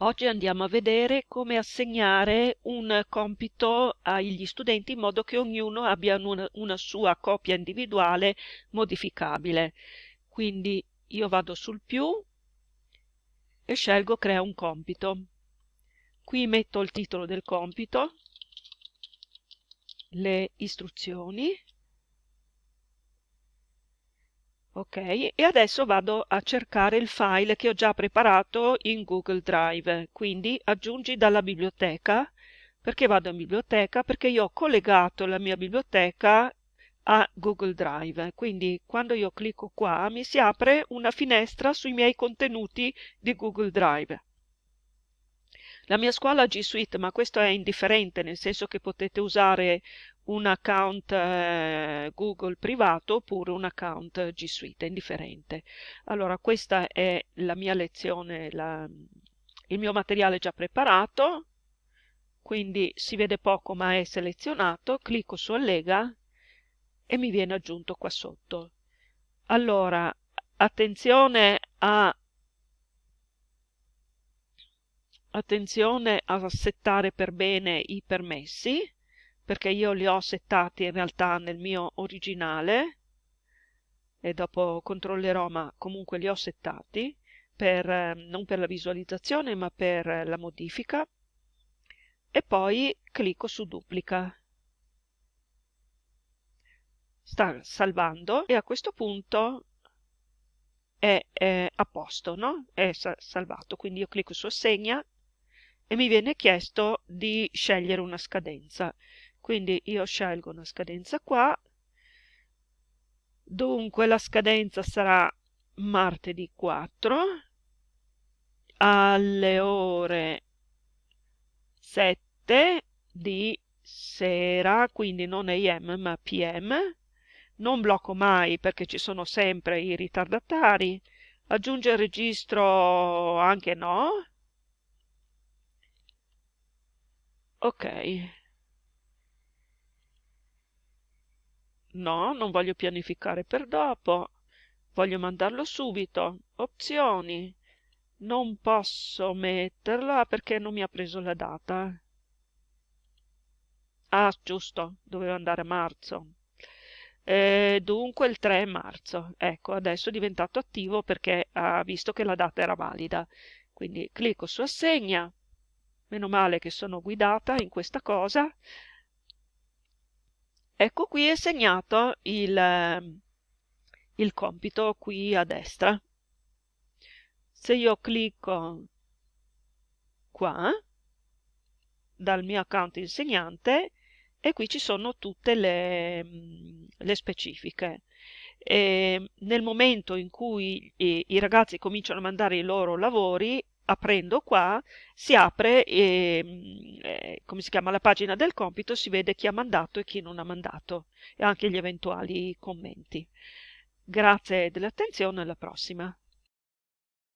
Oggi andiamo a vedere come assegnare un compito agli studenti in modo che ognuno abbia una, una sua copia individuale modificabile. Quindi io vado sul più e scelgo crea un compito. Qui metto il titolo del compito, le istruzioni Ok, e adesso vado a cercare il file che ho già preparato in Google Drive, quindi aggiungi dalla biblioteca, perché vado in biblioteca? Perché io ho collegato la mia biblioteca a Google Drive, quindi quando io clicco qua mi si apre una finestra sui miei contenuti di Google Drive. La mia scuola G Suite, ma questo è indifferente, nel senso che potete usare un account eh, Google privato oppure un account G Suite, è indifferente. Allora, questa è la mia lezione, la, il mio materiale già preparato, quindi si vede poco ma è selezionato, clicco su allega e mi viene aggiunto qua sotto. Allora, attenzione a attenzione a settare per bene i permessi perché io li ho settati in realtà nel mio originale e dopo controllerò ma comunque li ho settati per, ehm, non per la visualizzazione ma per la modifica. E poi clicco su duplica. Sta salvando e a questo punto è, è a posto, no? È salvato, quindi io clicco su assegna e mi viene chiesto di scegliere una scadenza. Quindi io scelgo una scadenza qua, dunque la scadenza sarà martedì 4 alle ore 7 di sera, quindi non AM ma PM. Non blocco mai perché ci sono sempre i ritardatari. Aggiunge il registro anche no, Ok. No, non voglio pianificare per dopo. Voglio mandarlo subito. Opzioni. Non posso metterla perché non mi ha preso la data. Ah, giusto, doveva andare a marzo. E dunque il 3 marzo. Ecco, adesso è diventato attivo perché ha visto che la data era valida. Quindi clicco su assegna meno male che sono guidata in questa cosa. Ecco qui è segnato il, ehm, il compito qui a destra. Se io clicco qua, dal mio account insegnante, e qui ci sono tutte le, le specifiche. E nel momento in cui i, i ragazzi cominciano a mandare i loro lavori, aprendo qua si apre e, mm, eh, come si chiama la pagina del compito si vede chi ha mandato e chi non ha mandato e anche gli eventuali commenti. Grazie dell'attenzione alla prossima